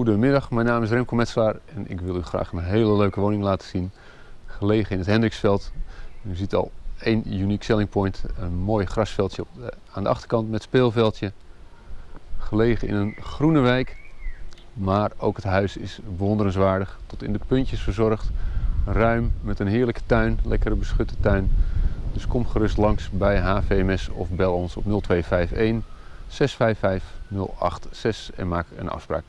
Goedemiddag, mijn naam is Remco Metselaar en ik wil u graag een hele leuke woning laten zien. Gelegen in het Hendriksveld. U ziet al één uniek selling point, een mooi grasveldje aan de achterkant met speelveldje. Gelegen in een groene wijk, maar ook het huis is bewonderenswaardig, tot in de puntjes verzorgd. Ruim, met een heerlijke tuin, lekkere beschutte tuin. Dus kom gerust langs bij HVMS of bel ons op 0251 655 086 en maak een afspraak.